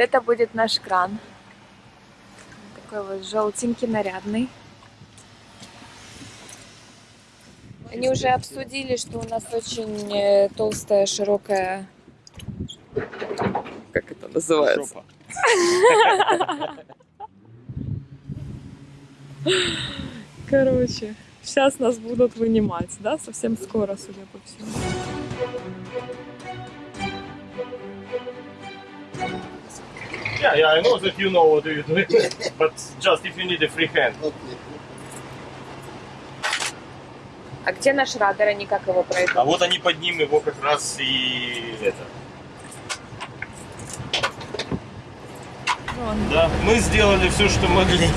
это будет наш кран. Такой вот желтенький, нарядный. Они уже обсудили, что у нас очень э, толстая, широкая... Как это называется? Короче, сейчас нас будут вынимать, да? Совсем скоро, судя по всему. Yeah, yeah, I know that you know what you're doing, but just if you need a free hand. А где наш радар? Они как его пройдут? А вот они под ним его как раз и это. Вон. Да, мы сделали все, что могли.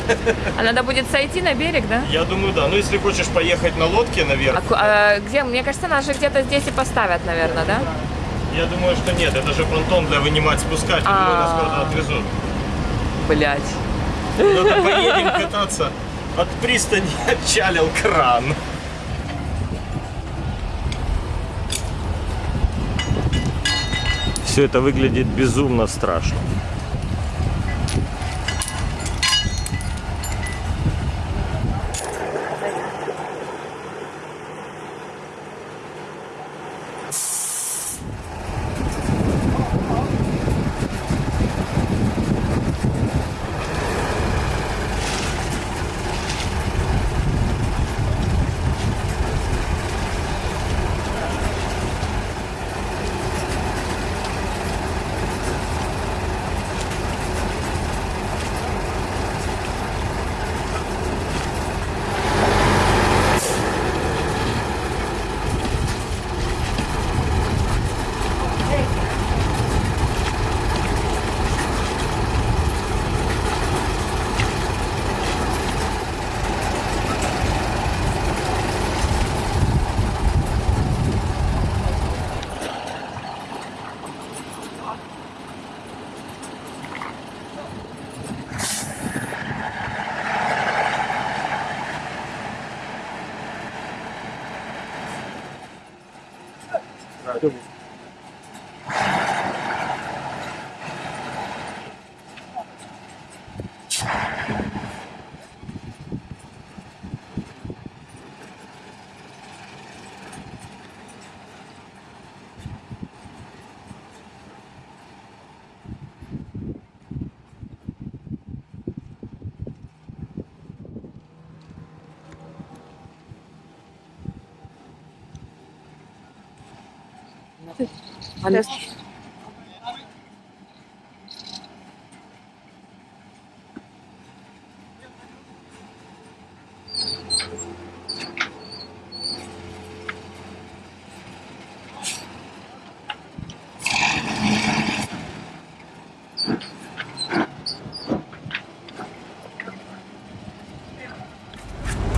А надо будет сойти на берег, да? Я думаю, да. Ну, если хочешь поехать на лодке А, наверх, ку- а где? Мне кажется, нас же где-то здесь и поставят, наверное, да? Я думаю, что нет. Это же понтон для вынимать, спускать. Думаю, нас А. куда-то отвезут. Блять. Куда-то поедем кататься. От пристани отчалил кран. Все это выглядит безумно страшно. 呃就是 Она...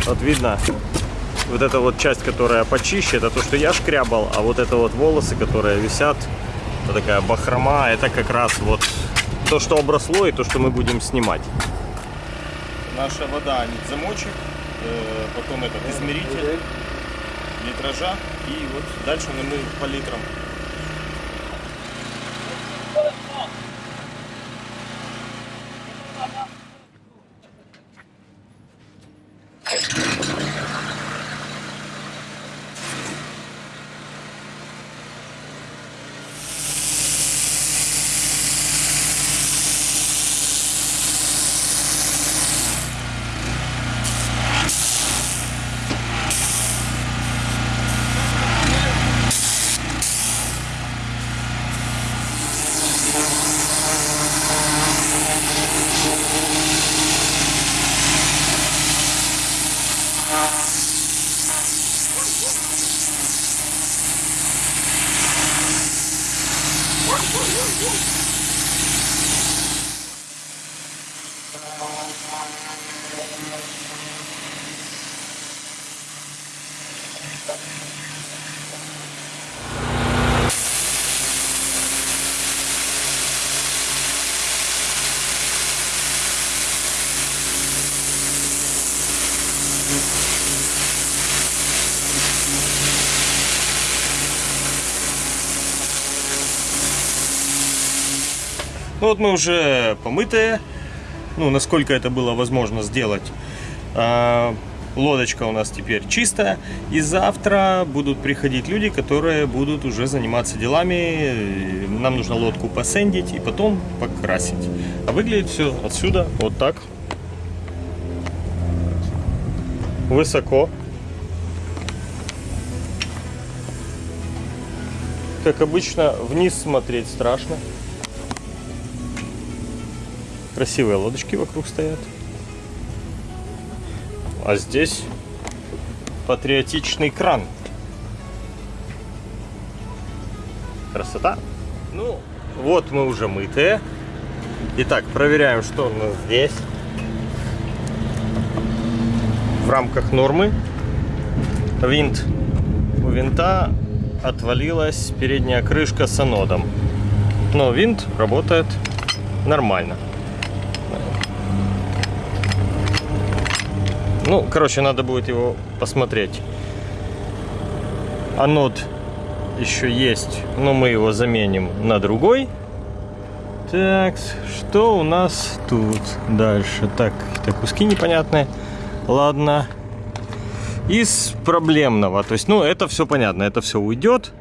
Вот видно, вот эта вот часть, которая почище, это то, что я шкрябал, а вот это вот волосы, которые висят, это такая бахрома, это как раз вот то, что обросло и то, что мы будем снимать. Наша вода, замочек, э, потом этот измеритель литража и вот дальше мы по литрам. Ну вот мы уже помытые, ну насколько это было возможно сделать. А, лодочка у нас теперь чистая. И завтра будут приходить люди, которые будут уже заниматься делами. Нам нужно лодку посендить и потом покрасить. А выглядит все отсюда вот так. Высоко. Как обычно, вниз смотреть страшно. Красивые лодочки вокруг стоят. А здесь патриотичный кран. Красота. Ну, вот мы уже мытые. Итак, проверяем, что у нас здесь. В рамках нормы. Винт. У винта отвалилась передняя крышка с анодом. Но винт работает нормально. Ну, короче, надо будет его посмотреть. Анод еще есть, но мы его заменим на другой. Так, что у нас тут дальше? Так, это куски непонятные. Ладно. Из проблемного, то есть, ну, это все понятно, это все уйдет.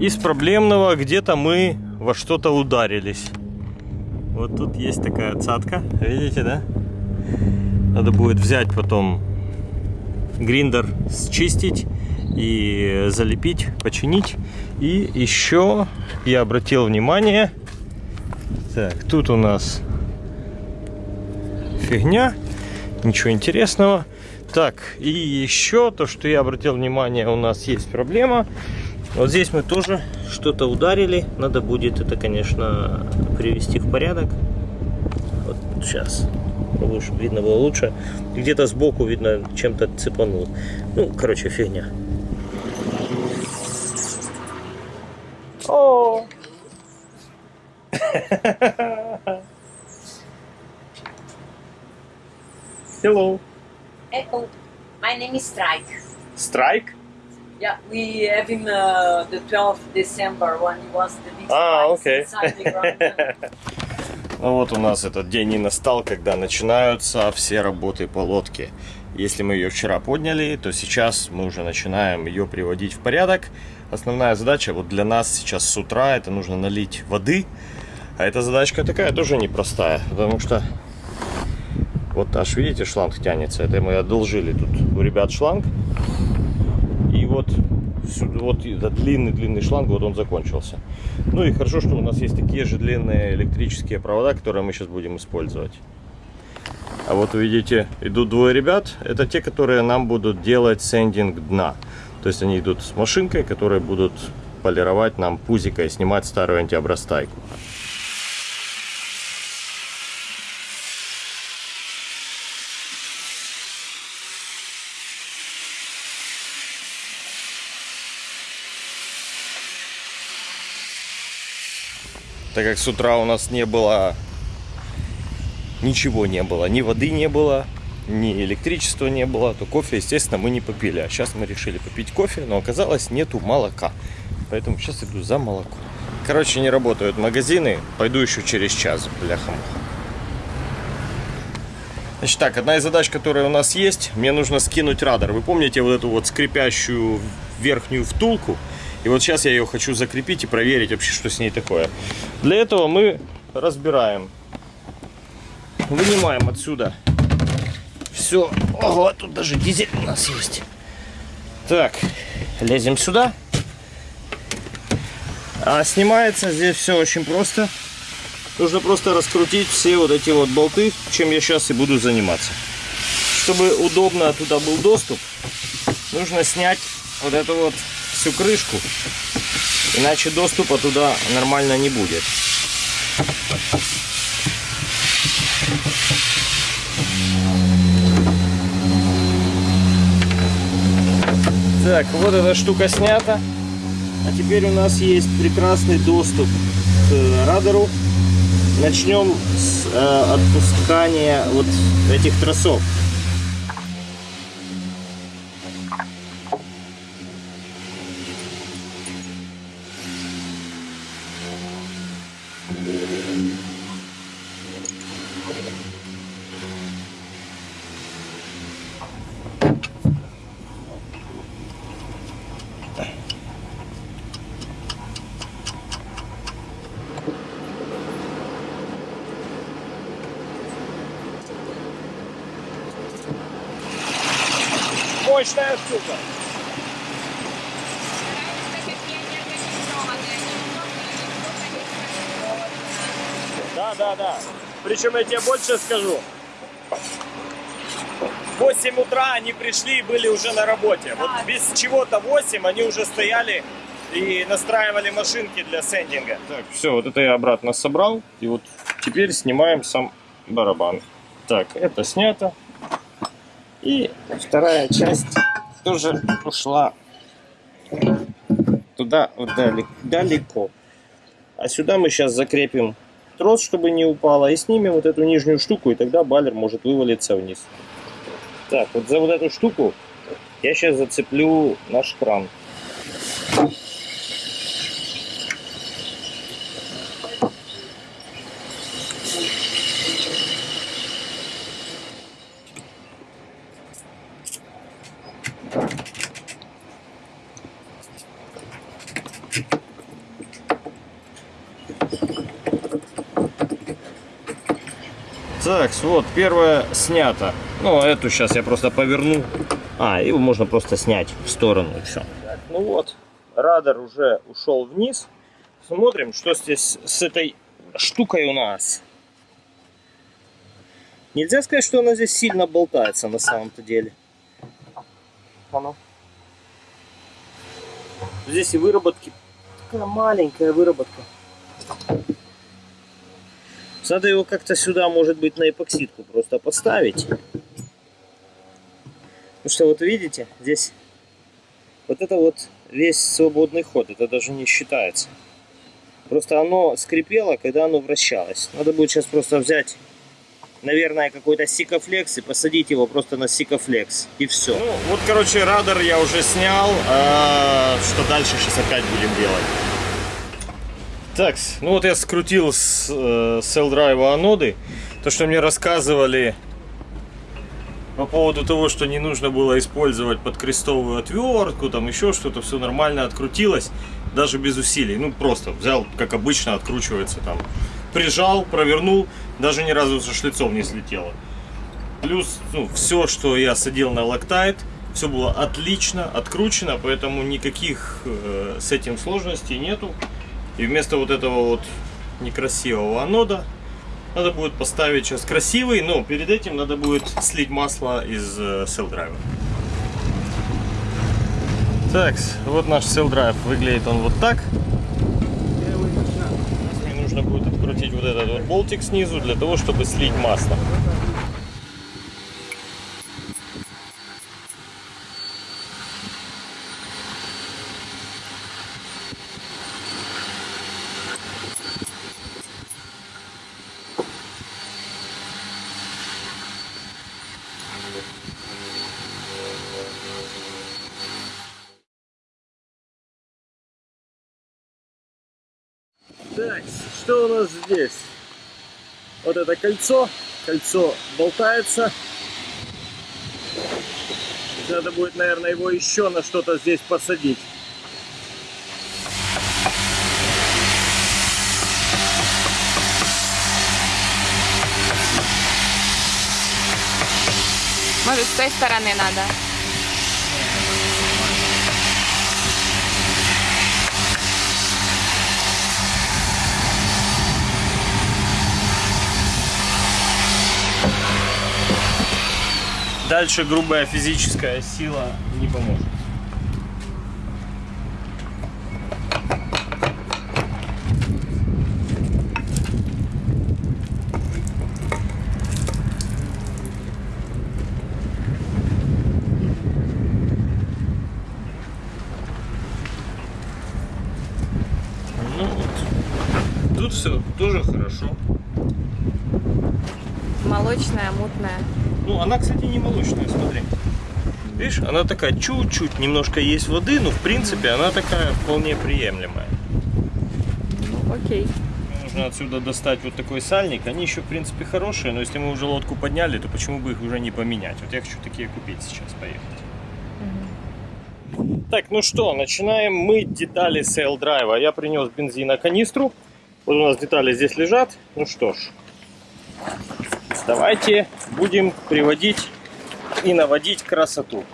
Из проблемного где-то мы во что-то ударились. Вот тут есть такая цатка, видите, да? Надо будет взять потом гриндер, счистить и залепить, починить. И еще я обратил внимание, так, тут у нас фигня, ничего интересного. Так, и еще то, что я обратил внимание, у нас есть проблема. Вот здесь мы тоже что-то ударили. Надо будет это, конечно, привести в порядок. Вот сейчас лучше, видно было лучше. Где-то сбоку, видно, чем-то цепанул. Ну, короче, фигня. О! Hello. Echo. My name is Strike. Strike? Yeah, we have him uh, the 12th December when he was the big Ah, okay. inside the ground. Ну вот у нас этот день и настал, когда начинаются все работы по лодке. Если мы ее вчера подняли, то сейчас мы уже начинаем ее приводить в порядок. Основная задача вот для нас сейчас с утра это нужно налить воды. А эта задачка такая тоже непростая, потому что вот аж видите шланг тянется. Это мы одолжили тут у ребят шланг. И вот сюда, вот этот длинный-длинный шланг, вот он закончился. Ну и хорошо, что у нас есть такие же длинные электрические провода, которые мы сейчас будем использовать. А вот увидите, идут двое ребят. Это те, которые нам будут делать сендинг дна. То есть они идут с машинкой, которые будут полировать нам пузико и снимать старую антиобрастайку. Так как с утра у нас не было ничего не было, ни воды не было, ни электричества не было, то кофе, естественно, мы не попили. А сейчас мы решили попить кофе, но оказалось нету молока. Поэтому сейчас иду за молоком. Короче, не работают магазины. Пойду еще через час, бляха Значит так, одна из задач, которая у нас есть, мне нужно скинуть радар. Вы помните вот эту вот скрипящую верхнюю втулку? И вот сейчас я ее хочу закрепить и проверить вообще, что с ней такое. Для этого мы разбираем. Вынимаем отсюда все. Ого, тут даже дизель у нас есть. Так, лезем сюда. А снимается здесь все очень просто. Нужно просто раскрутить все вот эти вот болты, чем я сейчас и буду заниматься. Чтобы удобно туда был доступ, нужно снять вот эту вот всю крышку. Иначе доступа туда нормально не будет. Так, вот эта штука снята. А теперь у нас есть прекрасный доступ к радару. Начнем с э, отпускания вот этих тросов. мощная штука. Да, да, да. Причем я тебе больше скажу. В 8 утра они пришли и были уже на работе. Вот без чего-то 8 они уже стояли и настраивали машинки для сендинга. Так, все, вот это я обратно собрал. И вот теперь снимаем сам барабан. Так, это снято. И вторая часть тоже ушла туда далеко. А сюда мы сейчас закрепим трос, чтобы не упало, и снимем вот эту нижнюю штуку, и тогда баллер может вывалиться вниз. Так, вот за вот эту штуку я сейчас зацеплю наш кран. Так, вот, первое снято. Ну, эту сейчас я просто поверну. А, его можно просто снять в сторону и все. ну вот, радар уже ушел вниз. Смотрим, что здесь с этой штукой у нас. Нельзя сказать, что она здесь сильно болтается на самом-то деле. Ну. Здесь и выработки. Такая маленькая выработка. Надо его как-то сюда, может быть, на эпоксидку просто поставить. Потому что вот видите, здесь вот это вот весь свободный ход, это даже не считается. Просто оно скрипело, когда оно вращалось. Надо будет сейчас просто взять, наверное, какой-то сикофлекс и посадить его просто на сикофлекс. И все. Ну, вот, короче, радар я уже снял. А, что дальше сейчас опять будем делать? Так, ну вот я скрутил с э, селл-драйва аноды. То, что мне рассказывали по поводу того, что не нужно было использовать подкрестовую отвертку, там еще что-то, все нормально открутилось, даже без усилий. Ну, просто взял, как обычно, откручивается там. Прижал, провернул, даже ни разу со шлицом не слетело. Плюс, ну, все, что я садил на лактайт, все было отлично откручено, поэтому никаких э, с этим сложностей нету. И вместо вот этого вот некрасивого анода надо будет поставить сейчас красивый, но перед этим надо будет слить масло из э, селл-драйва. Так, вот наш селл-драйв. Выглядит он вот так. Мне нужно будет открутить вот этот вот болтик снизу для того, чтобы слить масло. Здесь? Вот это кольцо. Кольцо болтается. Надо будет, наверное, его еще на что-то здесь посадить. Может, с той стороны надо? Дальше грубая физическая сила не поможет. Ну вот. Тут все тоже хорошо. Молочная, мутная. Ну, она, кстати, не молочная, смотри. Видишь, она такая чуть-чуть, немножко есть воды, но в принципе она такая вполне приемлемая. Ну, окей. Нужно отсюда достать вот такой сальник. Они еще, в принципе, хорошие, но если мы уже лодку подняли, то почему бы их уже не поменять? Вот я хочу такие купить сейчас, поехать. Так, ну что, начинаем мыть детали sail drive -а. Я принес бензина канистру. Вот у нас детали здесь лежат. Ну что ж, Давайте будем приводить и наводить красоту.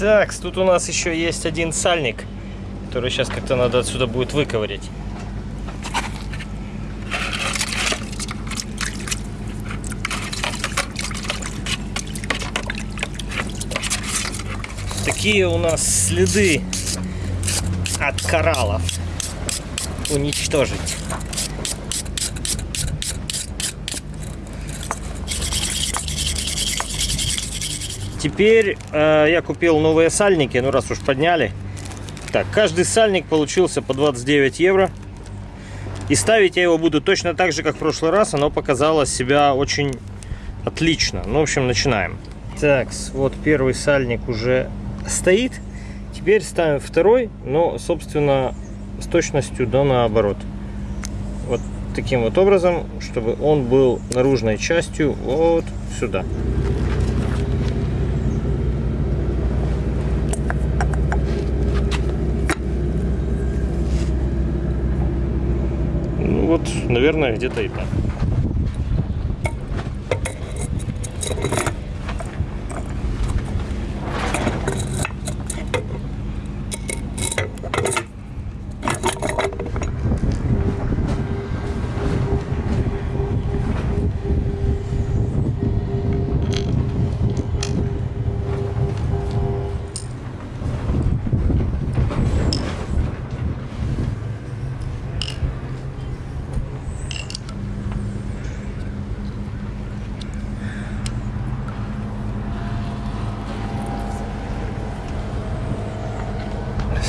Так, тут у нас еще есть один сальник, который сейчас как-то надо отсюда будет выковырять. Такие у нас следы от кораллов. Уничтожить. Теперь э, я купил новые сальники, ну раз уж подняли. Так, каждый сальник получился по 29 евро. И ставить я его буду точно так же, как в прошлый раз. Оно показало себя очень отлично. Ну, в общем, начинаем. Так, вот первый сальник уже стоит. Теперь ставим второй, но, собственно, с точностью до наоборот. Вот таким вот образом, чтобы он был наружной частью вот сюда. Ну вот, наверное, где-то и так.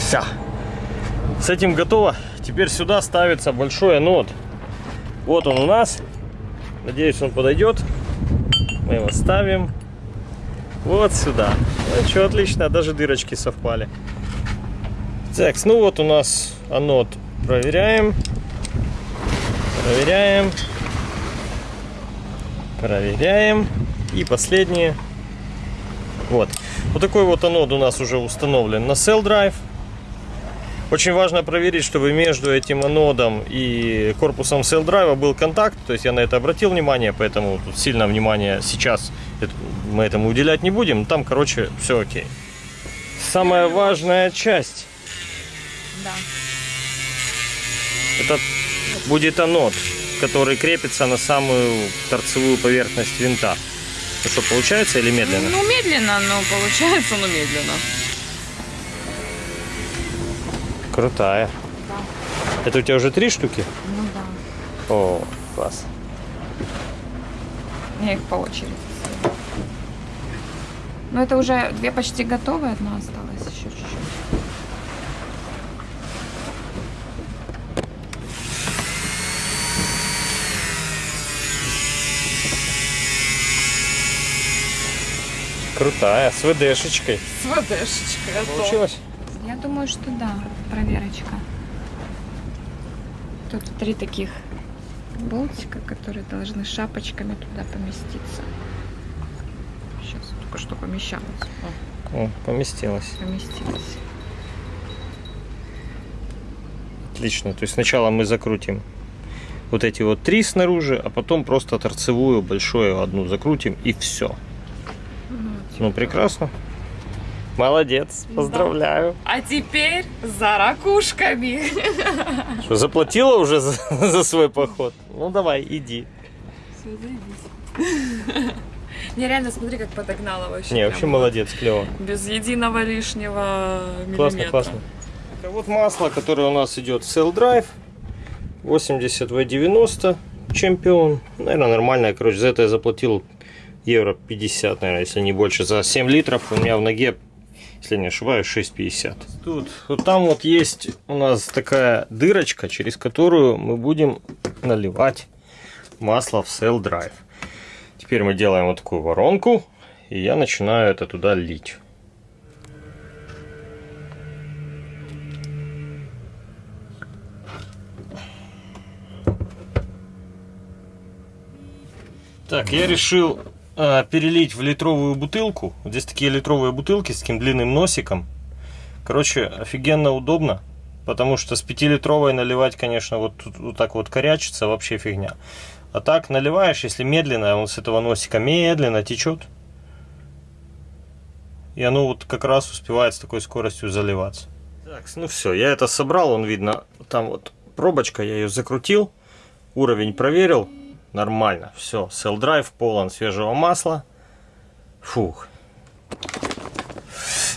Все. С этим готово. Теперь сюда ставится большой анод. Вот он у нас. Надеюсь, он подойдет. Мы его ставим вот сюда. Ну что, отлично, даже дырочки совпали. Так, ну вот у нас анод. Проверяем. Проверяем. Проверяем. И последнее. Вот. Вот такой вот анод у нас уже установлен на Cell Drive. Очень важно проверить, чтобы между этим анодом и корпусом Cell Drive был контакт. То есть я на это обратил внимание, поэтому тут сильно внимания сейчас мы этому уделять не будем. Там, короче, все окей. Самая важная часть Да. это будет анод, который крепится на самую торцевую поверхность винта. Ну что, получается или медленно? Ну, медленно, но получается, но медленно. Крутая. Это у тебя уже три штуки? Ну да. О, класс. Я их по очереди. ставлю. Ну, это уже две почти готовые, одна осталась еще чуть-чуть. Крутая, с ВДшечкой. С ВДшечкой. Получилось? Я думаю, что да, проверочка. Тут три таких болтика, которые должны шапочками туда поместиться. Сейчас только что помещалось. О, О, поместилось. поместилось. Отлично. То есть сначала мы закрутим вот эти вот три снаружи, а потом просто торцевую большую одну закрутим и все. Ну. Ну, прекрасно. Молодец, поздравляю. А теперь за ракушками. Что, заплатила уже за, за свой поход? Ну давай, иди. Не, реально, смотри, как подогнала вообще. Не, вообще молодец, клево. Без единого лишнего миллиметра. Классно, классно. Это вот масло, которое у нас идет Cell Drive. 80 V90 чемпион. Наверное, нормальное. Короче, за это я заплатил евро 50, наверное, если не больше. За 7 литров у меня в ноге, если не ошибаюсь, 6,50. Тут, вот там вот есть у нас такая дырочка, через которую мы будем наливать масло в Cell Drive. Теперь мы делаем вот такую воронку, и я начинаю это туда лить. Так, я решил э, перелить в литровую бутылку. Здесь такие литровые бутылки с таким длинным носиком. Короче, офигенно удобно. Потому что с 5-литровой наливать, конечно, вот, вот так вот корячится, вообще фигня. А так наливаешь, если медленно, он с этого носика медленно течет. и оно вот как раз успевает с такой скоростью заливаться. Так, ну все, я это собрал, он видно, там вот пробочка, я ее закрутил, уровень проверил, нормально, все, Cell Drive полон свежего масла, фух.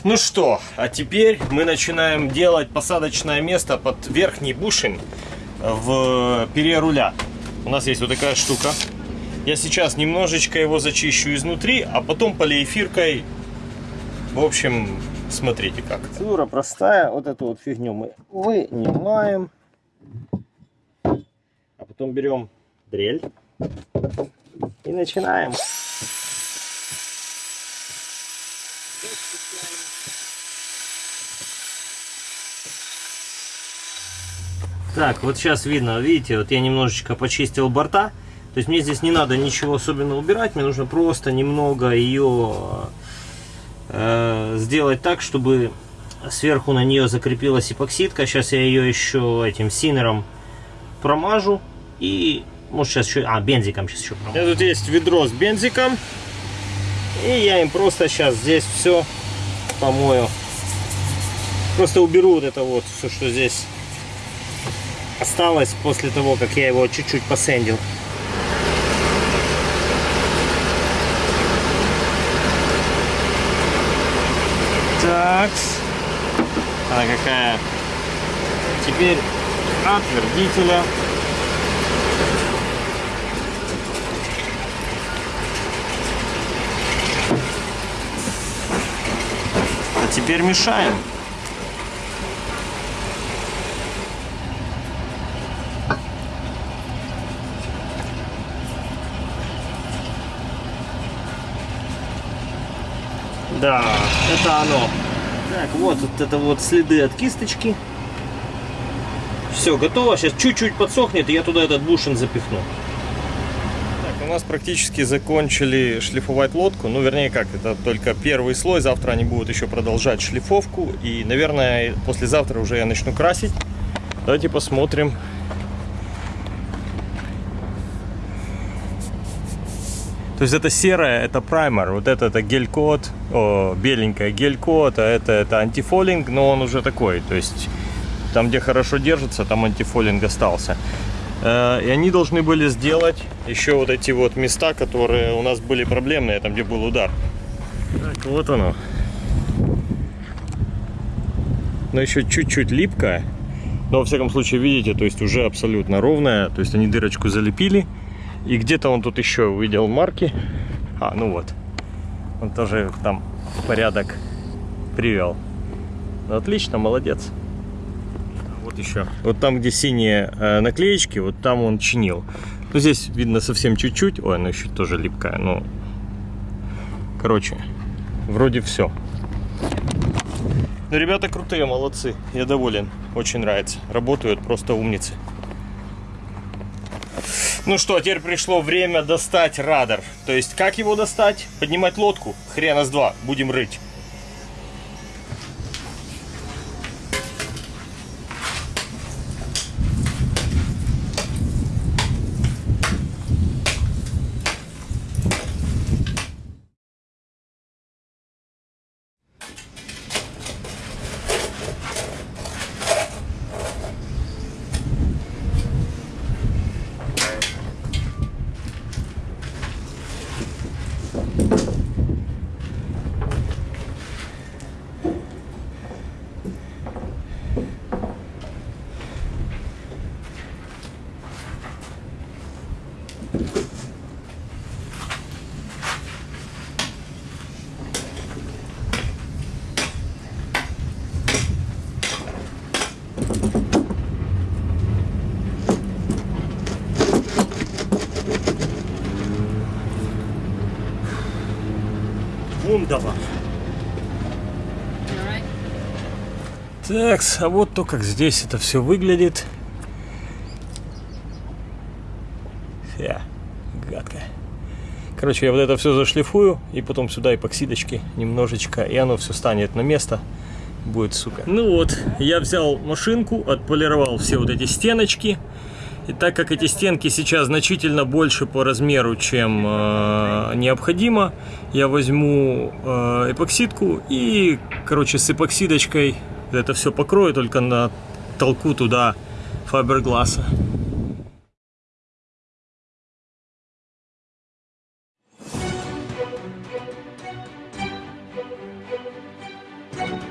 Ну что, а теперь мы начинаем делать посадочное место под верхний бушин в пере руля. У нас есть вот такая штука. Я сейчас немножечко его зачищу изнутри, а потом полиэфиркой, в общем, смотрите как. Процедура простая, вот эту вот фигню мы вынимаем, а потом берем дрель и начинаем. Так, вот сейчас видно, видите, вот я немножечко почистил борта. То есть мне здесь не надо ничего особенно убирать, мне нужно просто немного ее э, сделать так, чтобы сверху на нее закрепилась эпоксидка. Сейчас я ее еще этим синером промажу и может сейчас еще, а бензиком сейчас еще промажу. Тут есть ведро с бензиком и я им просто сейчас здесь все помою. Просто уберу вот это вот все, что здесь осталось после того, как я его чуть-чуть посендил. Так. Она какая. Теперь отвердителя. Теперь мешаем. Да, это оно. Так, вот, вот это вот следы от кисточки. Все, готово. Сейчас чуть-чуть подсохнет, и я туда этот бушин запихну. Нас практически закончили шлифовать лодку. Ну, вернее, как, это только первый слой. Завтра они будут еще продолжать шлифовку. И, наверное, послезавтра уже я начну красить. Давайте посмотрим, То есть это серое, это праймер, вот это, это гель-код, беленькая гель-код, а это, это антифолинг, но он уже такой, то есть там, где хорошо держится, там антифолинг остался. Э, и они должны были сделать еще вот эти вот места, которые у нас были проблемные, там, где был удар. Так, вот оно. Но еще чуть-чуть липкая. Но, во всяком случае, видите, то есть уже абсолютно ровная. То есть они дырочку залепили. И где-то он тут еще увидел марки. А, ну вот. Он тоже там порядок привел. Отлично, молодец. Вот еще. Вот там, где синие э, наклеечки, вот там он чинил. Ну, здесь видно совсем чуть-чуть. Ой, она еще тоже липкая. Ну, короче, вроде все. Ну, ребята крутые, молодцы. Я доволен. Очень нравится. Работают просто умницы. Ну что, теперь пришло время достать радар. То есть, как его достать? Поднимать лодку? Хрена с два. Будем рыть. Вундава. Так, а вот то, как здесь это все выглядит. Фя, гадко. Короче, я вот это все зашлифую, и потом сюда эпоксидочки немножечко, и оно все станет на место. Будет, сука. Ну вот, я взял машинку, отполировал все вот эти стеночки. И так как эти стенки сейчас значительно больше по размеру, чем э, необходимо, я возьму э, эпоксидку и, короче, с эпоксидочкой это все покрою, только на толку туда фабергласса.